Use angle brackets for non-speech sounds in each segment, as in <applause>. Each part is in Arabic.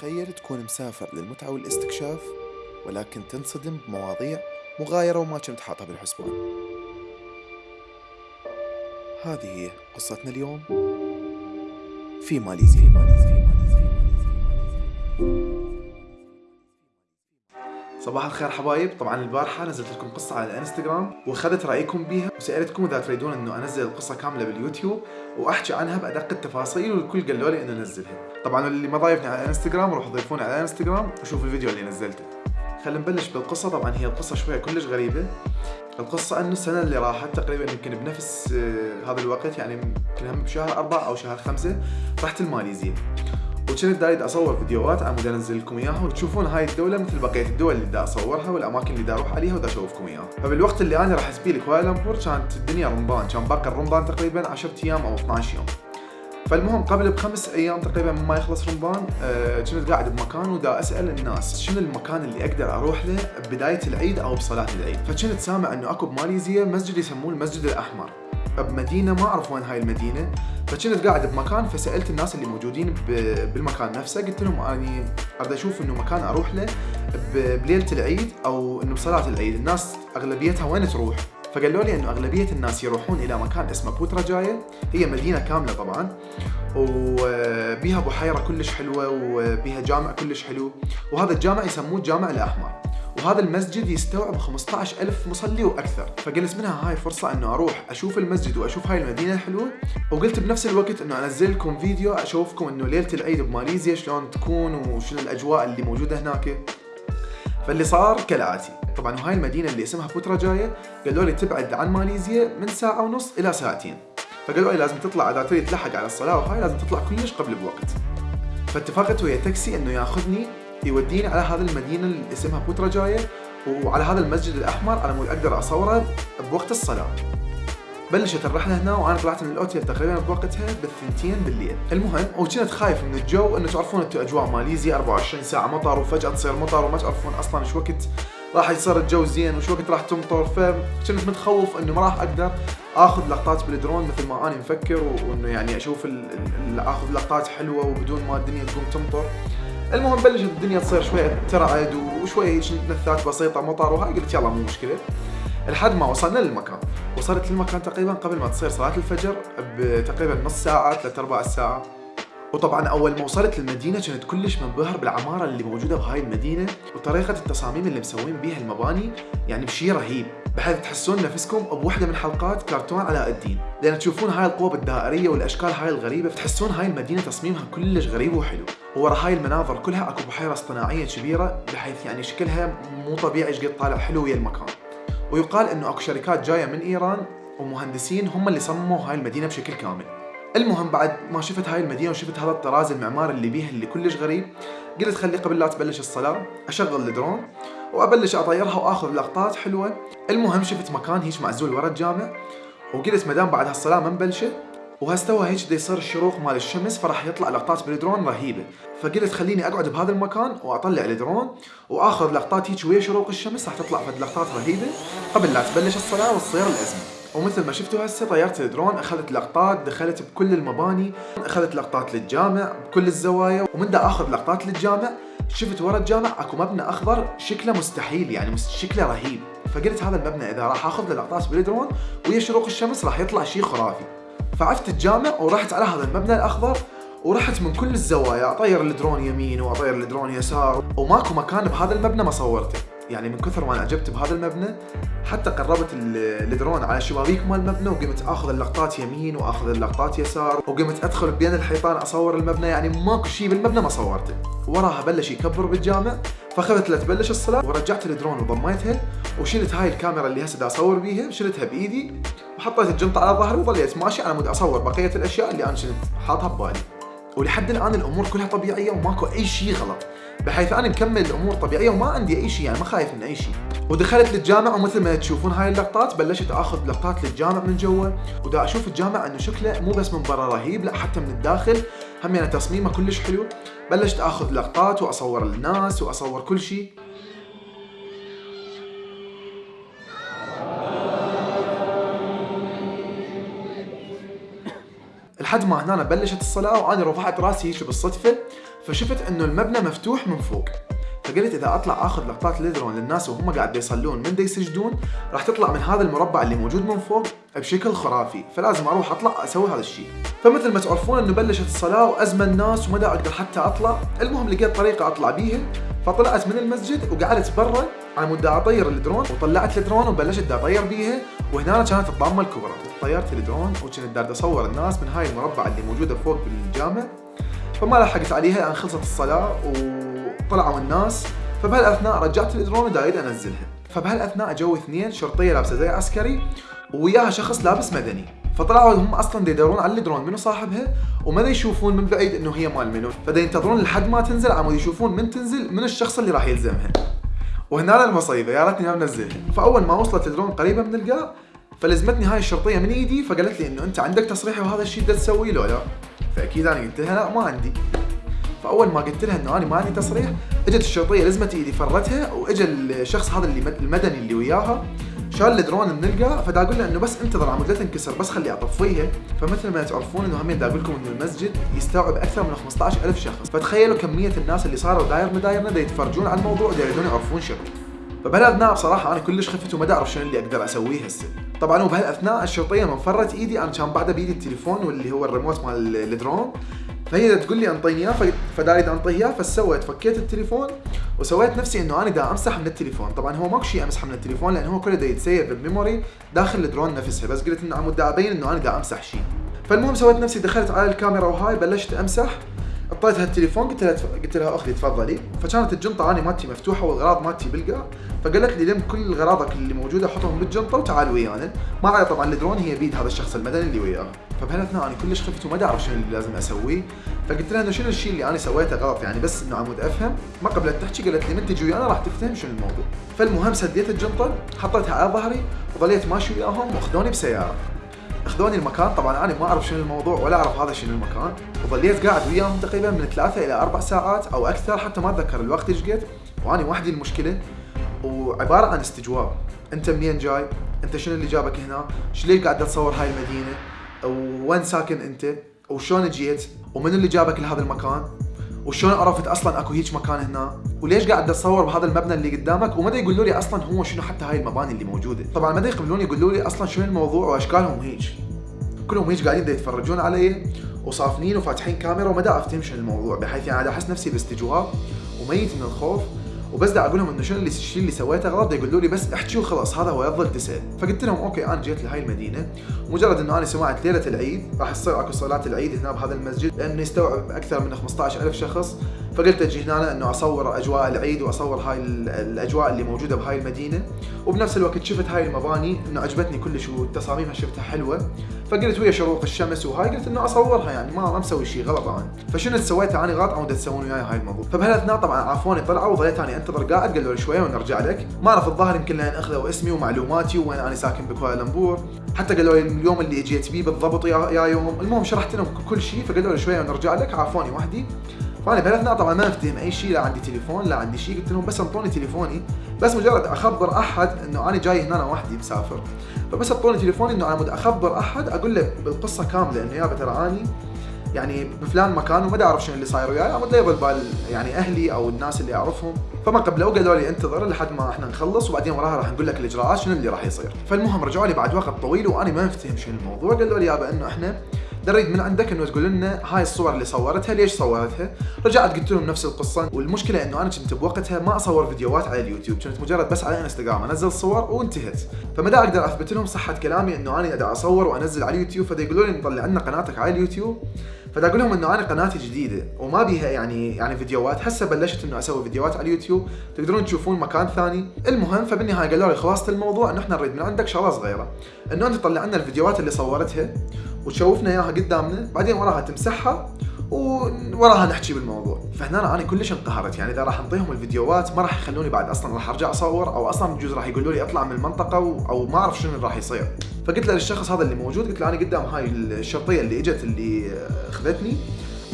تخيل تكون مسافر للمتعة والاستكشاف ولكن تنصدم بمواضيع مغايرة وما كنت حاطها بالحسبان. هذه هي قصتنا اليوم. في ماليزيا. صباح الخير حبايب. طبعا البارحة نزلت لكم قصة على الانستغرام وأخذت رأيكم بيها. وسألتكم إذا تريدون إنه أنزل القصة كاملة باليوتيوب وأحكي عنها بأدق التفاصيل والكل قالوا لي إنه نزلها. طبعا اللي ما ضايفني على الانستغرام روحوا ضيفوني على الانستغرام وشوفوا الفيديو اللي نزلته. خلينا نبلش بالقصة. طبعا هي القصة شوية كلش غريبة. القصة إنه السنة اللي راحت تقريبا يمكن بنفس آه، هذا الوقت يعني يمكن بشهر أربعة أو شهر خمسة رحت الماليزيا. وكنت دايد أصور فيديوهات عم أنزل لكم اياها وتشوفون هاي الدولة مثل بقية الدول اللي دا أصورها والأماكن اللي دا أروح عليها ودا أشوفكم إياها. فبالوقت اللي أنا راح اسبي لكوالالمبور كانت الدنيا رمضان كان باقي الرمضان تقريبا 10 أيام أو 12 يوم. فالمهم قبل بخمس أيام تقريبا ما يخلص رمضان آه كنت قاعد بمكان ودا أسأل الناس شنو المكان اللي أقدر أروح له ببدايه العيد أو بصلاة العيد. فكنت سامع إنه أكو بماليزيا مسجد يسموه المسجد الأحمر. بمدينة ما أعرف وين هاي المدينة فكنت قاعد بمكان فسألت الناس اللي موجودين بالمكان نفسه قلت لهم أني اريد أشوف إنه مكان أروح له بليلة العيد أو إنه بصلاة العيد. الناس أغلبيتها وين تروح؟ فقالوا لي إنه أغلبية الناس يروحون إلى مكان اسمه بوترا جاية. هي مدينة كاملة طبعا. وبيها بحيرة كلش حلوة وبيها جامع كلش حلو. وهذا الجامع يسموه الجامع الأحمر. وهذا المسجد يستوعب 15000 مصلي وأكثر. فقلت منها هاي فرصة إنه أروح أشوف المسجد وأشوف هاي المدينة الحلوة. وقلت بنفس الوقت إنه انزل لكم فيديو أشوفكم إنه ليلة العيد بماليزيا شلون تكون وشنو الأجواء اللي موجودة هناك. فاللي صار كالآتي. طبعا وهاي المدينة اللي اسمها بوترا جاية قالوا لي تبعد عن ماليزيا من ساعة ونص إلى ساعتين. فقالوا لي لازم تطلع إذا تريد تلحق على الصلاة وهاي لازم تطلع كلش قبل بوقت. فاتفقت ويا تاكسي إنه ياخذني يوديني على هذه المدينة اللي اسمها بوترا جاية وعلى هذا المسجد الأحمر على مود أقدر أصوره بوقت الصلاة. بلشت الرحلة هنا وأنا طلعت من الأوتيل تقريبا بوقتها بالثنتين بالليل. المهم وكنت خايف من الجو إنه تعرفون أنتم أجواء ماليزيا 24 ساعة مطر وفجأة تصير مطر وما تعرفون أصلا إيش وقت راح يصير الجو زين وش وقت راح تمطر. فكنت متخوف إنه ما راح أقدر آخذ لقطات بالدرون مثل ما أنا مفكر وإنه يعني أشوف أخذ لقطات حلوة وبدون ما الدنيا تقوم تمطر. المهم بلشت الدنيا تصير شوية ترعد وشوية نثات بسيطة مطر وهاي قلت يلا مو مشكلة. لحد ما وصلنا للمكان. وصلت للمكان تقريبا قبل ما تصير صلاة الفجر بتقريبا نص ساعة ثلاث ارباع الساعة وطبعا أول ما وصلت للمدينة كنت كلش منبهر بالعمارة اللي موجودة بهاي المدينة وطريقة التصاميم اللي مسوين بيها المباني يعني بشي رهيب. بحيث تحسون نفسكم بوحدة من حلقات كرتون علاء الدين. لأن تشوفون هاي القوب الدائريه والأشكال هاي الغريبة فتحسون هاي المدينة تصميمها كلش غريب وحلو. ورا هاي المناظر كلها أكو بحيرة اصطناعية كبيرة بحيث يعني شكلها مو طبيعي إيش قد طالع حلو ويا المكان. ويقال إنه أكو شركات جاية من إيران ومهندسين هم اللي صمموا هاي المدينة بشكل كامل. المهم بعد ما شفت هاي المدينة وشفت هذا الطراز المعماري اللي بيها اللي كلش غريب قلت خلي قبل لا تبلش الصلاة أشغل الدرون وأبلش أطيرها وآخذ لقطات حلوة. المهم شفت مكان هيك معزول ورا الجامع وقلت مدام بعد هالصلاة ما مبلشه وهستوى هيك بده يصير الشروق مال الشمس فراح يطلع لقطات بالدرون رهيبة. فقلت خليني أقعد بهذا المكان وأطلع الدرون وآخذ لقطات هيك ويا شروق الشمس راح تطلع فد لقطات رهيبة قبل لا تبلش الصلاة وتصير الأزمة. ومثل ما شفتوا هسه طيرت الدرون أخذت لقطات دخلت بكل المباني أخذت لقطات للجامع بكل الزوايا ومن دا آخذ لقطات للجامع شفت ورا الجامع أكو مبنى أخضر شكله مستحيل يعني شكله رهيب. فقلت هذا المبنى إذا راح آخذ له لقطات بالدرون ويا شروق الشمس راح يطلع شيء خرافي. فعفت الجامع ورحت على هذا المبنى الأخضر ورحت من كل الزوايا أطير الدرون يمين وأطير الدرون يسار وماكو مكان بهذا المبنى ما صورته. يعني من كثر ما أعجبت بهذا المبنى حتى قربت الدرون على شبابيك مال المبنى وقمت آخذ اللقطات يمين وآخذ اللقطات يسار وقمت أدخل بين الحيطان أصور المبنى يعني ماكو شيء بالمبنى ما صورته. وراها بلش يكبر بالجامع فأخذت لتبلش الصلاة ورجعت الدرون وضميتها وشلت هاي الكاميرا اللي هسه أصور بيها شلتها بإيدي وحطيت الجنطة على ظهري وظليت ماشي على مود أصور بقية الأشياء اللي أنا كنت حاطها ببالي. ولحد الآن الأمور كلها طبيعية وماكو أي شيء غلط. بحيث أنا مكمل الأمور طبيعية وما عندي أي شيء يعني ما خايف من أي شيء. ودخلت للجامع ومثل ما تشوفون هاي اللقطات بلشت آخذ لقطات للجامع من جوا. ودا أشوف الجامع إنه شكله مو بس من برا رهيب لا حتى من الداخل. هم يعني تصميمه كلش حلو. بلشت آخذ لقطات وأصور الناس وأصور كل شيء. لحد ما هنا بلشت الصلاة وأنا رفعت راسي هيك بالصدفة. فشفت إنه المبنى مفتوح من فوق. فقلت إذا أطلع آخذ لقطات للدرون للناس وهم قاعد يصلون من دا يسجدون راح تطلع من هذا المربع اللي موجود من فوق بشكل خرافي فلازم أروح أطلع أسوي هذا الشيء. فمثل ما تعرفون إنه بلشت الصلاة وزحمة الناس وما أقدر حتى أطلع. المهم لقيت طريقة أطلع بيها فطلعت من المسجد وقعدت برا على مود اطير الدرون وطلعت الدرون وبلشت أطير بيها. وهنا كانت الطامة الكبرى. طيرت الدرون وكنت دا أريد أصور الناس من هاي المربع اللي موجودة فوق بالجامع. فما لحقت عليها لأن خلصت الصلاة وطلعوا الناس. فبهالأثناء رجعت الدرون ودا أريد أنزلها. فبهالأثناء إجو اثنين شرطية لابسة زي عسكري وياها شخص لابس مدني. فطلعوا هم أصلا يدورون على الدرون منو صاحبها وما يشوفون من بعيد إنه هي مال منو. فدا ينتظرون لحد ما تنزل على مود يشوفون من تنزل من الشخص اللي راح يلزمها. وهنا المصيبة يا ريتني ما منزلها. فأول ما وصلت الدرون قريبة من القاع لزمتني هاي الشرطية من إيدي فقالت لي إنه أنت عندك تصريح وهذا الشيء تسويه لو لا فأكيد أنا قلت لها لا ما عندي. فأول ما قلت لها إنه أنا ما عندي تصريح إجت الشرطية لزمت إيدي فرتها واجى الشخص هذا اللي المدني اللي وياها شال الدرون من القاع فدا أقول له إنه بس انتظر على مود لا تنكسر بس خلي أطفيها. فمثل ما تعرفون إنه همين دا أقول لكم إنه المسجد يستوعب أكثر من 15000 شخص. فتخيلوا كمية الناس اللي صاروا داير مدايرنا دا يتفرجون على الموضوع دا يريدون يعرفون شغله فبهالاثناء بصراحة أنا كلش خفت وما اعرف شنو اللي أقدر أسويه هسه. طبعا وبهالاثناء الشرطية من فرت إيدي أنا كان بعده بايدي التليفون واللي هو الريموت مال الدرون. فهي تقول لي أنطيني إياه فدا أريد أنطيه إياه فسويت فكيت التليفون وسويت نفسي إنه أنا دا امسح من التليفون. طبعا هو ماكو شيء امسح من التليفون لأن هو كله دا يتسيف بال memory داخل الدرون نفسها. بس قلت إنه على مود دا أبين إنه أنا دا أمسح شيء. فالمهم سويت نفسي دخلت على الكاميرا وهاي وبلشت أمسح. اعطيتها التليفون قلت لها قلت لها أختي تفضلي. فكانت الجنطة اني مالتي مفتوحة والغراض مالتي بالقاع فقالت لي لم كل غراضك اللي موجودة حطهم بالجنطة وتعال ويانا. طبعا الدرون هي بيد هذا الشخص المدني اللي وياها فبهالاثناء أنا كلش خفت وما اعرف شنو اللي لازم أسويه. فقلت لها إنه شنو الشيء اللي أنا سويته غلط يعني بس إنه عمود أفهم. ما قبلت تحكي قالت لي من تجي ويانا راح تفهم شنو الموضوع. فالمهم سديت الجنطة حطيتها على ظهري وظليت ماشي وياهم وأخذوني بسيارة. أخذوني المكان. طبعا أنا ما أعرف شنو الموضوع ولا أعرف هذا شنو المكان. وظليت قاعد وياهم تقريبا من ثلاثة إلى أربع ساعات أو أكثر حتى ما أتذكر الوقت إيش قد. وأنا وحدي المشكلة وعبارة عن استجواب. أنت منين جاي؟ أنت شنو اللي جابك هنا؟ شو ليه قاعد تصور هاي المدينة؟ وين ساكن أنت؟ وشلون جيت؟ ومن اللي جابك لهذا المكان؟ وشلون عرفت أصلا أكو هيك مكان هنا؟ وليش قاعد تصور بهذا المبنى اللي قدامك؟ ومدى يقولوا لي أصلا هو شنو حتى هاي المباني اللي موجودة. طبعا مدى يقبلون يقولوا لي أصلا شنو الموضوع وأشكالهم هيك كلهم هيك قاعدين يتفرجون علي وصافنين وفاتحين كاميرا وما أفتهم شنو الموضوع بحيث يعني أحس نفسي باستجواب وميت من الخوف. وبس دا أقول لهم إنه شنو الشيء اللي سويته غلط؟ يقولوا لي بس احكي وخلاص هذا هو بفضل تسأل فقلت لهم okay أنا جيت لهي المدينة مجرد إنه أنا سمعت ليلة العيد راح تصير أكو صلاة العيد هنا بهذا المسجد لأنه يستوعب أكثر من 15000 شخص. فقلت أجي هنا انه أصور أجواء العيد وأصور هاي الأجواء اللي موجودة بهاي المدينة. وبنفس الوقت شفت هاي المباني إنه عجبتني كلش وتصاميمها شفتها حلوة. فقلت ويا شروق الشمس وهاي قلت إنه أصورها يعني ما مسوي شيء غلط أنا. فشنو سويت أنا؟ غلط وتسوون وياي هاي الموضوع. فبهالأثناء طبعا عافوني طلعوا وظليت أنا أنتظر قاعد قالوا لي شوية ونرجع لك. ما اعرف الظاهر يمكن لأن أخذوا اسمي ومعلوماتي وين أنا ساكن بكوالالمبور. حتى قالوا لي اليوم اللي اجيت بيه بالضبط يا, يا يوم. المهم شرحت لهم كل شيء فقالوا لي شوية ونرجع لك. عافوني وحدي. فانا بهالاثناء طبعا ما افتهم أي شيء لا عندي تليفون لا عندي شيء قلت لهم بس انطوني تليفوني. بس مجرد أخبر أحد إنه أنا جاي هنا أنا وحدي مسافر. فبس أعطوني تليفوني إنه أنا أخبر أحد أقول له بالقصة كاملة إنه يابا ترى اني يعني بفلان مكان وما أعرف شنو اللي صاير وياي عمود لا بال يعني أهلي أو الناس اللي أعرفهم. فما قبلوا قالوا لي انتظر لحد ما إحنا نخلص وبعدين وراها راح نقول لك الإجراءات شنو اللي راح يصير. فالمهم رجعوا لي بعد وقت طويل وأنا ما مفتهم شنو الموضوع. قالوا لي يابا إنه إحنا نريد من عندك إنه تقول لنا هاي الصور اللي صورتها ليش صورتها؟ رجعت قلت لهم نفس القصة. والمشكلة إنه أنا كنت بوقتها ما أصور فيديوهات على اليوتيوب كنت مجرد بس على إنستغرام أنزل صور وانتهت. فما أقدر أثبت لهم صحة كلامي إنه أنا قاعد أصور وأنزل على اليوتيوب فدا يقولوا لي نطلع لنا قناتك على اليوتيوب. فدا أقول لهم إنه أنا قناتي جديدة وما بيها يعني يعني فيديوهات هسه بلشت إنه أسوي فيديوهات على اليوتيوب. تقدرون تشوفون مكان ثاني. المهم فبالنهاية قالوا لي خلاصه الموضوع انه إحنا نريد من عندك شغله صغيرة. إنه أنت تطلع لنا الفيديوهات اللي صورتها وتشوفنا إياها قدامنا بعدين وراها تمسحها ووراها نحكي بالموضوع. فهنا أنا كلش انقهرت. يعني إذا راح أنطيهم الفيديوهات ما راح يخلوني بعد أصلا راح أرجع أصور أو أصلا بجوز راح يقولوا لي اطلع من المنطقة أو ما أعرف شنو راح يصير. فقلت له للشخص هذا اللي موجود قلت له أنا قدام هاي الشرطية اللي إجت اللي أخذتني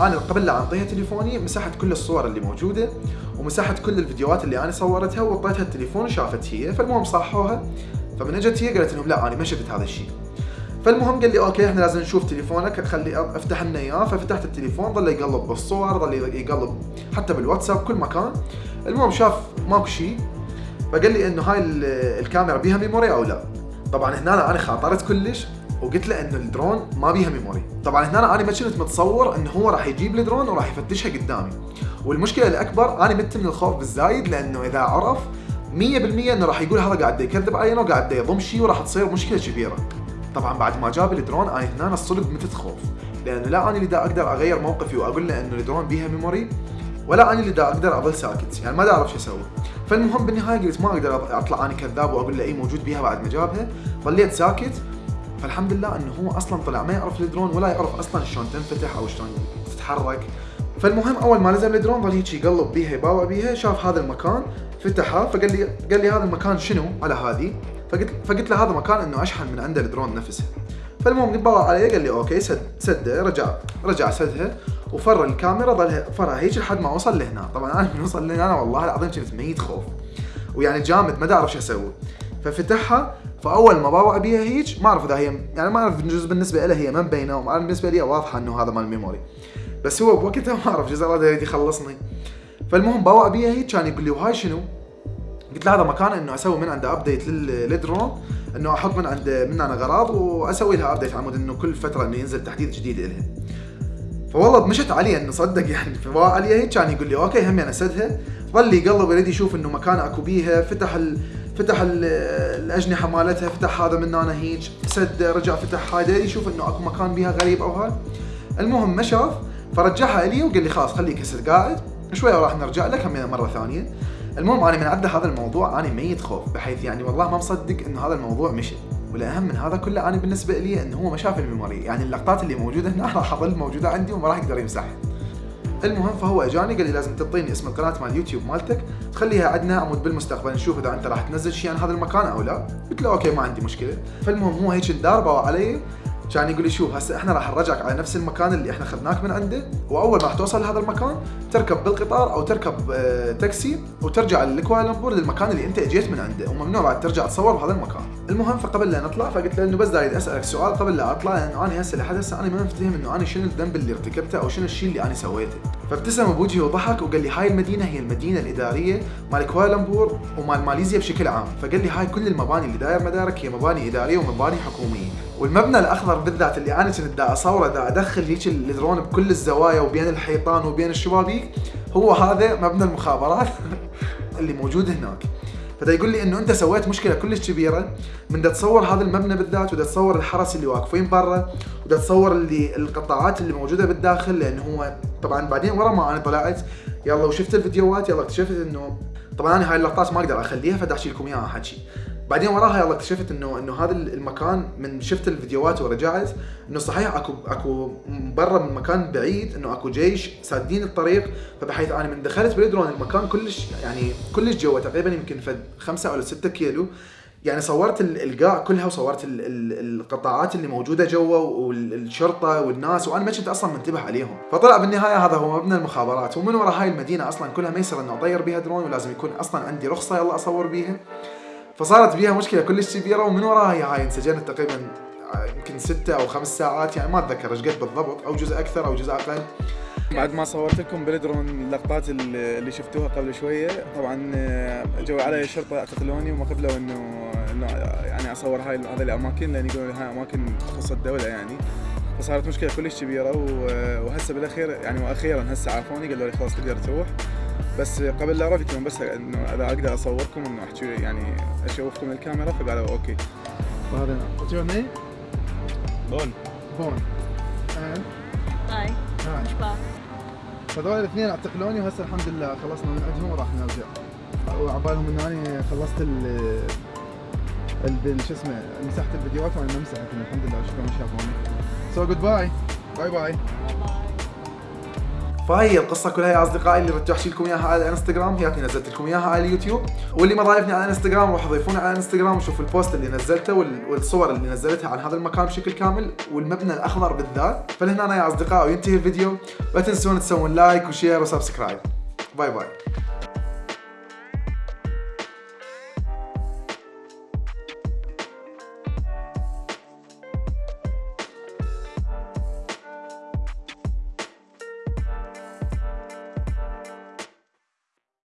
أنا قبل لا أعطيها تليفوني مسحت كل الصور اللي موجودة ومسحت كل الفيديوهات اللي أنا صورتها وأعطيتها التليفون وشافت هي فالمهم صحوها. فمن اجت هي قالت لهم لا أنا ما شفت هذا الشيء. فالمهم قال لي okay إحنا لازم نشوف تليفونك خلي افتح لنا إياه. ففتحت التليفون ظل يقلب بالصور ظل يقلب حتى بالواتساب كل مكان. المهم شاف ماكو شيء فقال لي إنه هاي ال- الكاميرا بيها memory أو لا؟ طبعا هنا أنا خفت كلش وقلت له إنه الدرون ما بيها memory. طبعا هنا أنا ما كنت متصور إنه هو راح يجيب الدرون وراح يفتشها قدامي. والمشكلة الأكبر أنا مت من الخوف بالزايد لأنه إذا عرف 100% إنه راح يقول هذا قاعد يكذب علينا وقاعد يضم شيء وراح تصير مشكلة كبيرة. طبعا بعد ما جاب الدرون أنا هنا الصدق متت خوف لأنه لا أنا اللي دا أقدر أغير موقفي وأقول له إنه الدرون بيها memory ولا أنا اللي دا أقدر أظل ساكت. يعني ما دا أعرف شو أسوي. فالمهم بالنهاية قلت ما أقدر أطلع أنا كذاب وأقول له اي موجود بيها بعد ما جابها. ظليت ساكت. فالحمد لله إنه هو أصلا طلع ما يعرف الدرون ولا يعرف أصلا شلون تنفتح أو شلون تتحرك. فالمهم أول ما نزل الدرون ظل هيك يقلب بيها يباوع بيها شاف هذا المكان فتحها فقال لي قال لي هذا المكان شنو؟ على هذه. فقلت فقلت له هذا مكان إنه أشحن من عنده الدرون نفسها فالمهم باوع علي قال لي okay سد سده. رجع رجع سدها وفر الكاميرا ظل فرها هيك لحد ما وصل لهنا. طبعا أنا من وصل لهنا والله العظيم كنت ميت خوف. ويعني جامد ما اعرف شو أسوي. ففتحها فأول ما باوع بيها هيك ما أعرف إذا هي يعني ما أعرف جزء بالنسبة له هي ما مبينه بالنسبة لي واضحة إنه هذا مال memory بس هو بوقتها ما أعرف جزء الله يريد يخلصني. فالمهم باوع بيها هيك كان يقول لي وهاي شنو؟ قلت له هذا مكان إنه أسوي من عنده update للدرون إنه أحط من عنده من أنا اغراض وأسوي لها update على مود إنه كل فترة إنه ينزل تحديث جديد لها فوالله مشت علي إنه صدق يعني. <laughs> علي هيك كان يقول لي okay هم أنا أسدها. ظل يقلب يريد يشوف إنه مكان أكو بيها. فتح ال... فتح ال... الأجنحة مالتها فتح هذا من هنا هيك سد رجع فتح يريد يشوف إنه أكو مكان بيها غريب أو هاي. المهم ما شاف فرجعها لي وقال لي خلاص خليك هسه قاعد شوية وراح نرجع لك هم مرة ثانية. المهم أنا من عنده هذا الموضوع أنا ميت خوف بحيث يعني والله ما مصدق إنه هذا الموضوع مشي. والأهم من هذا كله أنا بالنسبة لي إنه هو ما شاف ال memory يعني اللقطات اللي موجودة هنا <laughs> راح تظل موجودة عندي وما راح يقدر يمسحها. المهم فهو أجاني قال لي لازم تعطيني اسم القناة مال اليوتيوب مالتك تخليها عندنا عمود بالمستقبل نشوف إذا أنت راح تنزل شيء عن هذا المكان أو لا. قلت له okay ما عندي مشكلة. فالمهم هو هيك ندار علي كان يقول لي شوف هسه إحنا راح نرجعك على نفس المكان اللي إحنا أخذناك من عنده وأول ما راح توصل لهذا المكان تركب بالقطار أو تركب آه تاكسي وترجع لكوالالمبور للمكان اللي أنت أجيت من عنده وممنوع بعد ترجع تصور بهذا المكان. المهم فقبل لا نطلع فقلت له إنه بس داير أسألك سؤال قبل لا أطلع لأنه أنا هسه لحد هسه أنا ما مفتهم إنه أنا شنو الذنب اللي ارتكبته أو شنو الشيء اللي أنا سويته. فابتسم بوجهي وضحك وقال لي هاي المدينة هي المدينة الإدارية مال كوالالمبور ومال ماليزيا بشكل عام. فقال لي هاي كل المباني اللي داير مدارك هي مباني إدارية ومباني حكومية. والمبنى الأخضر بالذات اللي أنا كنت دا أصوره دا أدخل هيك الدرون بكل الزوايا وبين الحيطان وبين الشبابيك هو هذا مبنى المخابرات <laughs> اللي موجود هناك. فدا يقول لي إنه أنت سويت مشكلة كلش كبيرة من دا تصور هذا المبنى بالذات ودا تصور الحرس اللي واقفين برا ودا تصور اللي القطاعات اللي موجودة بالداخل لأنه هو طبعا بعدين ورا ما أنا طلعت. يلا وشفت الفيديوهات يلا اكتشفت إنه طبعا أنا هاي اللقطات ما أقدر أخليها فدا أحكي لكم إياها حكي. بعدين وراها يلا اكتشفت انه إنه هذا المكان من شفت الفيديوهات ورجعت إنه صحيح اكو أكو برا من مكان بعيد إنه أكو جيش سادين الطريق فبحيث أنا من دخلت بالدرون المكان كلش يعني كلش جوا تقريبا يمكن فد خمسة أو ستة كيلو. يعني صورت القاع كلها وصورت ال ال القطاعات اللي موجودة جوا والشرطه والناس وأنا ما كنت أصلا منتبه عليهم. فطلع بالنهاية هذا هو مبنى المخابرات ومن وراء هاي المدينة أصلا كلها ما يصير إنه أطير بها درون ولازم يكون أصلا عندي رخصة يلا أصور بيها. فصارت بيها مشكلة. كلش كبيره ومن وراها هاي انسجنت تقريبا يمكن ستة أو خمس ساعات. يعني ما أتذكر إيش قد بالضبط أو جزء أكثر أو جزء أقل. بعد ما صورت لكم بالدرون اللقطات اللي شفتوها قبل شوية طبعا جو علي الشرطه اعتقلوني وما قبلوا انه إنه يعني أصور هاي هذه الأماكن لأن يقولوا هاي أماكن تخص الدولة يعني. فصارت مشكلة كلش كبيره وهسه بالأخير يعني وأخيرا هسه عافوني قالوا لي خلاص تقدر تروح. بس قبل لا لهم بس إنه اذا أقدر أصوركم إنه أحكي يعني أشوفكم الكاميرا فقالوا okay. وهذا what's your name؟ بون. بون. Hi. Hi. فذول الاثنين أعتقلوني وهسه الحمد لله خلصنا من عندهم وراح نرجع. وعبالهم ان أنا خلصت ال ال شو اسمه مسحت الفيديوهات وأنا ما مسحت الحمد لله شكرا شافوني so goodbye bye bye فهي القصة كلها يا أصدقائي اللي ردت أحكي لكم إياها على الإنستغرام. هي نزلت لكم إياها على اليوتيوب. واللي ما ضايفني على الإنستغرام روحوا ضيفوني على الإنستغرام وشوفوا ال post اللي نزلته وال- والصور اللي نزلتها عن هذا المكان بشكل كامل والمبنى الأخضر بالذات. فلهنا يا أصدقائي وينتهي الفيديو. لا تنسون تسوون لايك وشير وسبسكرايب. باي باي.